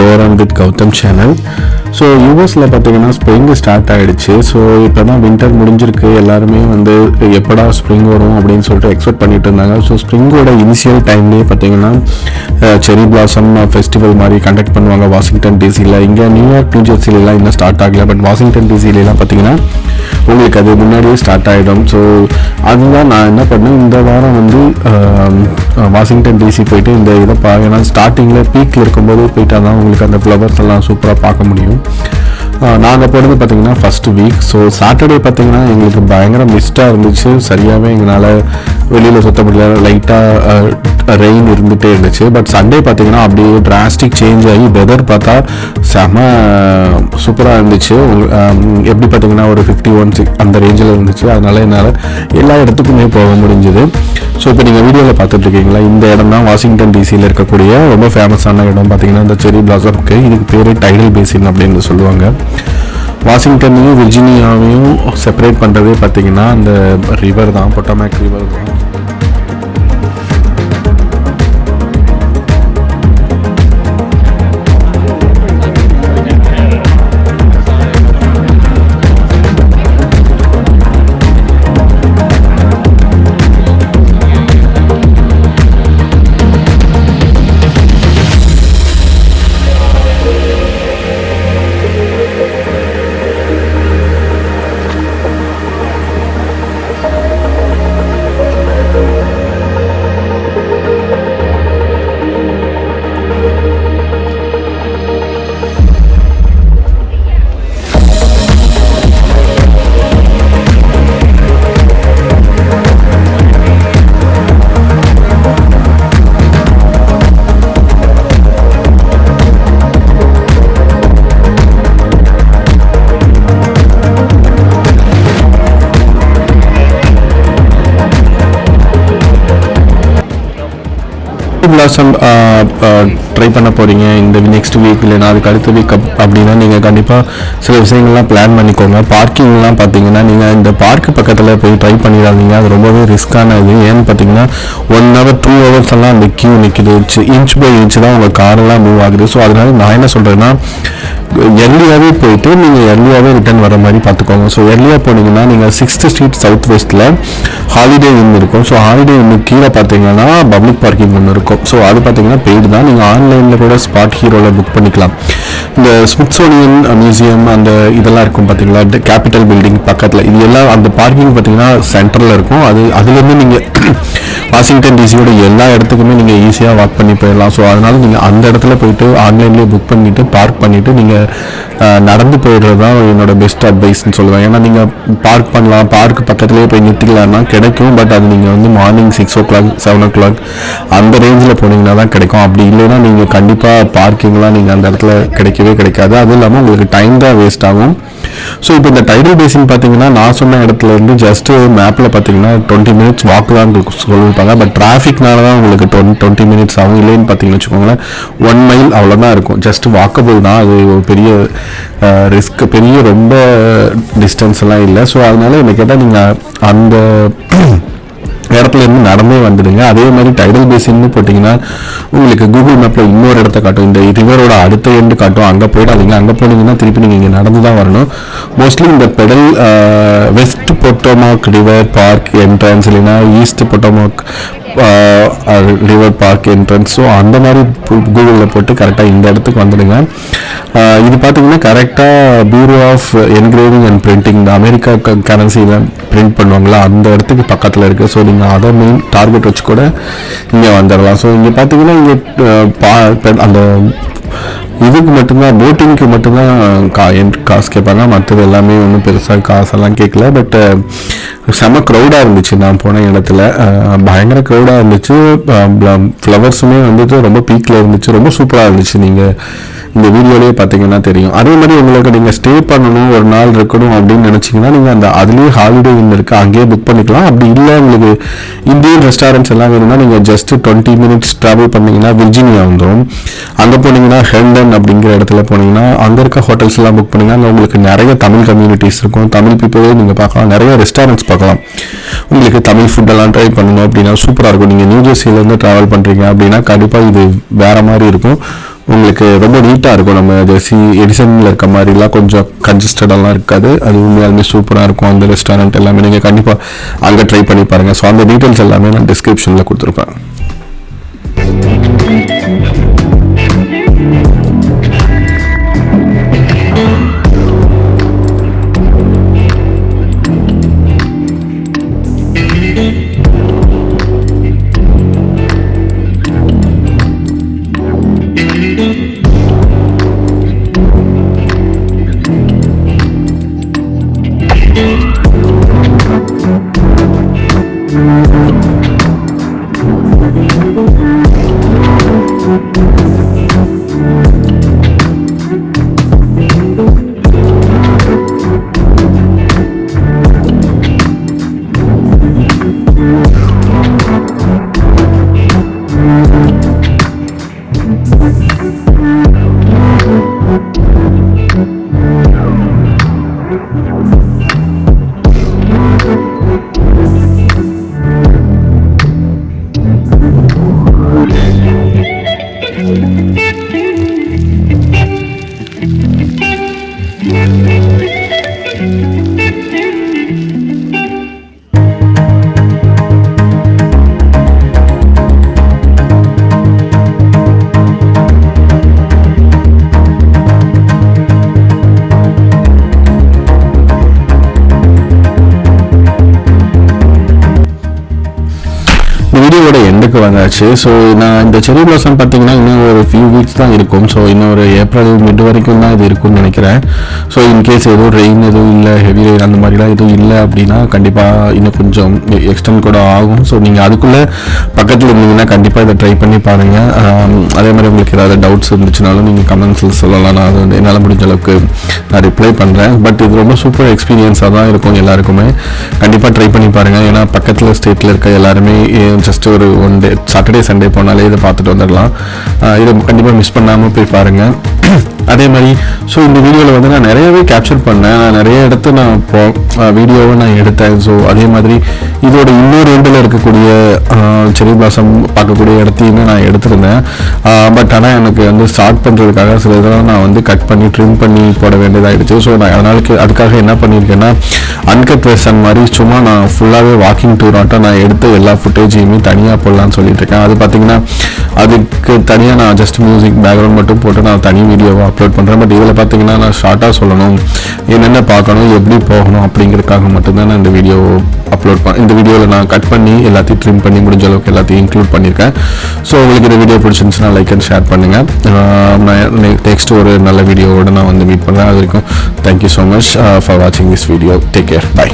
Welcome கோரான் with Gautham channel. So யூஎஸில் பார்த்தீங்கன்னா ஸ்ப்ரிங் ஸ்டார்ட் ஆகிடுச்சு ஸோ இப்போ தான் வின்டர் முடிஞ்சிருக்கு. எல்லாருமே வந்து எப்படா ஸ்ப்ரிங் வரும் அப்படின்னு சொல்லிட்டு எக்ஸ்பெக்ட் பண்ணிட்டு இருந்தாங்க. ஸோ ஸ்ப்ரிங்கோட இனிஷியல் டைம்லேயே பார்த்தீங்கன்னா செரி பிளாசம் ஃபெஸ்டிவல் மாதிரி கண்டக்ட் பண்ணுவாங்க வாஷிங்டன் டிசியில் இங்கே நியூயார்க் நியூஜெர்சிலாம் இன்னும் ஸ்டார்ட் ஆகல. பட் வாஷிங்டன் டிசிலாம் பார்த்தீங்கன்னா உங்களுக்கு அது முன்னாடியே ஸ்டார்ட் ஆகிடும் ஸோ அதுதான் நான் என்ன பண்ணேன். இந்த வாரம் வந்து வாஷிங்டன் டிசி போயிட்டு இந்த இதை பா ஏன்னா ஸ்டார்டிங்கில் பீக்கில் இருக்கும்போது போயிட்டால் தான் உங்களுக்கு அந்த ஃப்ளவர்ஸ் எல்லாம் சூப்பராக பார்க்க முடியும். நாங்கள் போனது பார்த்தீங்கன்னா ஃபஸ்ட்டு வீக் ஸோ சாட்டர்டே பார்த்தீங்கன்னா எங்களுக்கு பயங்கர மிஸ்டாக இருந்துச்சு. சரியாகவே எங்களால் வெளியில் சுத்த முடியல. லைட்டாக ரெயின் இருந்துகிட்டே இருந்துச்சு. பட் சண்டே பார்த்தீங்கன்னா அப்படியே டிராஸ்டிக் சேஞ்ச் ஆகி வெதர் பார்த்தா செம சூப்பராக இருந்துச்சு. எப்படி பார்த்தீங்கன்னா ஒரு ஃபிஃப்டி ஒன் சிக்ஸ் அந்த ரேஞ்சில் இருந்துச்சு. அதனால என்னால் எல்லா இடத்துக்குமே போக முடிஞ்சுது. ஸோ இப்போ நீங்கள் வீடியோவில் பார்த்துட்ருக்கீங்களா இந்த இடம் தான் வாஷிங்டன் டிசியில் இருக்கக்கூடிய ரொம்ப ஃபேமஸான இடம் பார்த்தீங்கன்னா இந்த செரி பிளாசம்க்கு இதுக்கு பேர் டைடல் பேசின் அப்படின்னு சொல்லுவாங்க. வாஷிங்டனையும் விர்ஜினியாவையும் செப்பரேட் பண்ணுறதே பார்த்தீங்கன்னா அந்த ரிவர் தான் பொட்டமேக் ரிவர் தான். பிளாசம் ட்ரை uh, uh, பண்ண போகிறீங்க இந்த நெக்ஸ்ட் வீக் இல்லைனா அதுக்கு அடுத்த வீக் அப்படின்னா நீங்கள் கண்டிப்பாக சில விஷயங்கள்லாம் பிளான் பண்ணிக்கோங்க. பார்க்கிங்லாம் பார்த்தீங்கன்னா நீங்கள் இந்த பார்க் பக்கத்தில் போய் ட்ரை பண்ணிடாதீங்க. அது ரொம்பவே ரிஸ்க்கான இது. ஏன்னு பார்த்தீங்கன்னா ஒன் ஹவர் டூ ஹவர்ஸ் எல்லாம் அந்த கியூ நிற்கிது இன்ச் பை இன்ச் தான் உங்கள் காரெல்லாம் மூவ் ஆகுது. ஸோ அதனால நான் என்ன சொல்கிறேன்னா எர்லியாகவே போயிட்டு நீங்கள் எர்லியாகவே ரிட்டர்ன் வர மாதிரி பார்த்துக்கோங்க. ஸோ எர்லியாக போனீங்கன்னா நீங்கள் சிக்ஸ்த் ஸ்ட்ரீட் சவுத் வெஸ்ட்டில் ஹாலிடே இன் இருக்கும். ஸோ ஹாலிடே இன்னு கீழே பார்த்தீங்கன்னா பப்ளிக் பார்க்கிங் ஒன்று இருக்கும். ஸோ அது பார்த்தீங்கன்னா பெய்டு தான். நீங்கள் ஆன்லைனில் கூட ஸ்பாட் ஹீரோவில் புக் பண்ணிக்கலாம். இந்த ஸ்மித்சோனியன் மியூசியம் அந்த இதெல்லாம் இருக்கும் பார்த்தீங்களா? கேபிட்டல் பில்டிங் பக்கத்தில். இது எல்லாம் அந்த பார்க்கிங் பார்த்தீங்கன்னா சென்டரில் இருக்கும். அது அதுலேருந்து நீங்கள் வாஷிங்டன் டிசியோட எல்லா இடத்துக்குமே நீங்கள் ஈஸியாக வாக் பண்ணி போயிடலாம். ஸோ அதனால் நீங்கள் அந்த இடத்துல போயிட்டு ஆன்லைன்லேயே புக் பண்ணிவிட்டு பார்க் பண்ணிவிட்டு நீங்கள் நடந்து போயிடுறது தான் என்னோட பெஸ்ட் அட்வைஸ்னு சொல்லுவேன். ஏன்னா நீங்கள் பார்க் பண்ணலாம் பார்க் பக்கத்துலேயே போய் நிறுத்திக்கலாம்னா கிடைக்கும். பட் அது நீங்கள் வந்து morning six o'clock seven o'clock அந்த ரேஞ்சில் போனீங்கன்னா தான் கிடைக்கும். அப்படி இல்லைன்னா நீங்கள் கண்டிப்பாக பார்க்கிங்லாம் நீங்கள் அந்த இடத்துல கிடைக்கவே கிடைக்காது. அதுவும் இல்லாமல் உங்களுக்கு டைம் தான் வேஸ்ட் ஆகும். ஸோ இப்போ இந்த டைடல் பேசின் பார்த்தீங்கன்னா நான் சொன்ன இடத்துல இருந்து ஜஸ்ட் மேப்பில் பார்த்தீங்கன்னா டுவெண்ட்டி மினிட்ஸ் வாக் தான் சொல்லியிருப்பாங்க பட் டிராஃபிக்னால தான் உங்களுக்கு டுவென் டுவெண்ட்டி மினிட்ஸ் ஆகும். இல்லைன்னு பார்த்தீங்கன்னு வச்சுக்கோங்களேன். ஒன் மைல் அவ்வளோதான் இருக்கும். ஜஸ்ட் வாக்கபிள் தான். அது ஒரு பெரிய ரிஸ்க் பெரிய ரொம்ப டிஸ்டன்ஸ் எல்லாம் இல்லை. ஸோ அதனால என்ன கேட்டால் நீங்கள் அந்த இடத்துல இருந்து நடந்தே வந்துடுங்க. அதே மாதிரி டைடல் பேசின்னு போட்டிங்கன்னா உங்களுக்கு கூகுள் மேப்பில் இன்னொரு இடத்த காட்டும். இந்த ரிவரோட அடுத்த எண்டு காட்டும். அங்கே போயிடாதீங்க. அங்கே போனீங்கன்னா திருப்பி நீங்கள் இங்கே நடந்து தான் வரணும். மோஸ்ட்லி இந்த pedal west Potomac river park entrance இல்லைன்னா east Potomac river park entrance so அந்த மாதிரி கூகுளில் போட்டு கரெக்டாக இந்த இடத்துக்கு வந்துடுங்க. இது பார்த்தீங்கன்னா கரெக்டாக bureau of engraving and printing இந்த அமெரிக்கா கரன்சியில் பிரிண்ட் பண்ணுவாங்களா அந்த இடத்துக்கு பக்கத்தில் இருக்குது ஸோ நீங்கள் அதை மெயின் டார்கெட் வச்சு கூட இங்கே வந்துடலாம் ஸோ இங்கே பார்த்தீங்கன்னா இங்கே பா அந்த இதுக்கு மட்டும்தான் போட்டிங்க்கு மட்டும்தான் கா என் காசு கேட்பாங்க. மற்றது எல்லாமே ஒன்றும் பெருசாக காசெல்லாம் கேட்கல. பட் செம க்ரௌடாக இருந்துச்சு நான் போன இடத்துல. பயங்கர க்ரௌடாக இருந்துச்சு. ஃப்ளவர்ஸுமே வந்துட்டு ரொம்ப பீக்கில் இருந்துச்சு. ரொம்ப சூப்பராக இருந்துச்சு. நீங்கள் இந்த வீடியோலேயே பார்த்தீங்கன்னா தெரியும். அதே மாதிரி உங்களுக்கு நீங்கள் ஸ்டே பண்ணணும் ஒரு நாள் இருக்கணும் அப்படின்னு நினச்சிங்கன்னா நீங்கள் அந்த அதுலேயே ஹாலிடே இன் இருக்குது அங்கேயே புக் பண்ணிக்கலாம். அப்படி இல்லை உங்களுக்கு இந்தியன் ரெஸ்டாரண்ட்ஸ் எல்லாம் வேணும்னா நீங்கள் ஜஸ்ட் டுவெண்ட்டி மினிட்ஸ் ட்ராவல் பண்ணிங்கன்னா விர்ஜினியா வந்துடும் அங்கே போனீங்கன்னா ஹெண்டன் அப்படிங்கிற இடத்துல போனீங்கன்னா அங்கே இருக்க ஹோட்டல்ஸ் எல்லாம் புக் பண்ணிங்கன்னா அங்கே உங்களுக்கு நிறைய தமிழ் கம்யூனிட்டிஸ் இருக்கும். தமிழ் பீப்புளே நீங்கள் பார்க்கலாம். நிறைய ரெஸ்டாரண்ட்ஸ் பார்க்கலாம். உங்களுக்கு தமிழ் ஃபுட்டெல்லாம் ட்ரை பண்ணணும் அப்படின்னா சூப்பராக இருக்கும். நீங்கள் நியூ ஜெர்சிலேருந்து ட்ராவல் பண்ணுறீங்க அப்படின்னா கண்டிப்பாக இது வேறு மாதிரி இருக்கும். உங்களுக்கு ரொம்ப நீட்டாக இருக்கும். நம்ம ஜெர்சி எடிசனில் இருக்க மாதிரிலாம் கொஞ்சம் கன்ஜஸ்டடெல்லாம் இருக்காது. அது உண்மையாலுமே சூப்பராக இருக்கும். அந்த ரெஸ்டாரண்ட் எல்லாமே நீங்கள் கண்டிப்பாக அங்கே ட்ரை பண்ணி பாருங்கள் ஸோ அந்த டீட்டெயில்ஸ் எல்லாமே நான் டிஸ்கிரிப்ஷனில் கொடுத்துருப்பேன் இந்த எண்டுக்கு வந்தாச்சு. ஸோ நான் இந்த செரி பிளாசம் பார்த்தீங்கன்னா இன்னும் ஒரு ஃபியூ வீக்ஸ் தான் இருக்கும். ஸோ இன்னும் ஒரு ஏப்ரல் மிட் வரைக்கும் தான் இது இருக்கும்னு நினைக்கிறேன். ஸோ இன்கேஸ் எதுவும் ரெயின் எதுவும் இல்லை ஹெவி ரெயின் அந்த மாதிரிலாம் எதுவும் இல்லை அப்படின்னா கண்டிப்பாக இன்னும் கொஞ்சம் எக்ஸ்டெண்ட் கூட ஆகும். ஸோ நீங்கள் அதுக்குள்ளே பக்கத்தில் இருந்தீங்கன்னா கண்டிப்பாக இதை ட்ரை பண்ணி பாருங்கள் அதே மாதிரி உங்களுக்கு ஏதாவது டவுட்ஸ் இருந்துச்சுனாலும் நீங்கள் கமெண்ட்ஸில் சொல்லலாம். நான் அது வந்து என்னால் முடிஞ்ச அளவுக்கு நான் ரிப்ளை பண்ணுறேன் பட் இது ரொம்ப சூப்பர் எக்ஸ்பீரியன்ஸாக தான் இருக்கும் எல்லாருக்குமே. கண்டிப்பாக ட்ரை பண்ணி பாருங்கள் ஏன்னா பக்கத்தில் ஸ்டேட்டில் இருக்க எல்லாருமே ஜஸ்ட் ஒரு ஒன் டே சாட்டர்டே சண்டே போனாலே இதை பார்த்துட்டு வந்துடலாம். இதை கண்டிப்பாக மிஸ் பண்ணாமல் போய் பாருங்கள் அதே மாதிரி ஸோ இந்த வீடியோவில் வந்து நான் நிறையவே கேப்சர் பண்ணேன். நான் நிறைய இடத்த நான் இப்போ வீடியோவை நான் எடுத்தேன். ஸோ அதே மாதிரி இதோட இன்னொரு எண்டில் இருக்கக்கூடிய செரி பிளாசம் பார்க்கக்கூடிய இடத்தையுமே நான் எடுத்திருந்தேன். பட் ஆனால் எனக்கு வந்து ஸ்டார்ட் பண்ணுறதுக்காக சில இதெல்லாம் நான் வந்து கட் பண்ணி ட்ரிம் பண்ணி போட வேண்டியதாகிடுச்சு ஸோ நான் அதனால் அதுக்காக என்ன பண்ணியிருக்கேன்னா அன்கட் வெர்ஷன் மாதிரி சும்மா நான் ஃபுல்லாகவே வாக்கிங் டூராட்டம் நான் எடுத்த எல்லா ஃபுட்டேஜையுமே தனியாக போடலான்னு சொல்லிட்டு இருக்கேன். அது பார்த்தீங்கன்னா அதுக்கு தனியாக நான் ஜஸ்ட் மியூசிக் பேக்ரவுண்ட் மட்டும் போட்டு நான் தனி வீடியோவை அப்லோட் பண்ணுறேன் பட் இதில் பார்த்தீங்கன்னா நான் ஷார்ட்டாக சொல்லணும். என்னென்ன பார்க்கணும் எப்படி போகணும் அப்படிங்கிறதுக்காக மட்டும்தான் நான் இந்த வீடியோ அப்லோட் பண்ண இந்த வீடியோவில் நான் கட் பண்ணி எல்லாத்தையும் ட்ரிம் பண்ணி முடிஞ்ச அளவுக்கு எல்லாத்தையும் இன்க்ளூட் பண்ணியிருக்கேன் ஸோ உங்களுக்கு இந்த வீடியோ பிடிச்சிருந்துச்சுன்னா லைக் அண்ட் ஷேர் பண்ணுங்கள் நான் நெக்ஸ்ட் ஒரு நல்ல வீடியோவோட நான் வந்து மீட் பண்ணுறேன் அது வரைக்கும் thank you so much for வாட்சிங் this video take care bye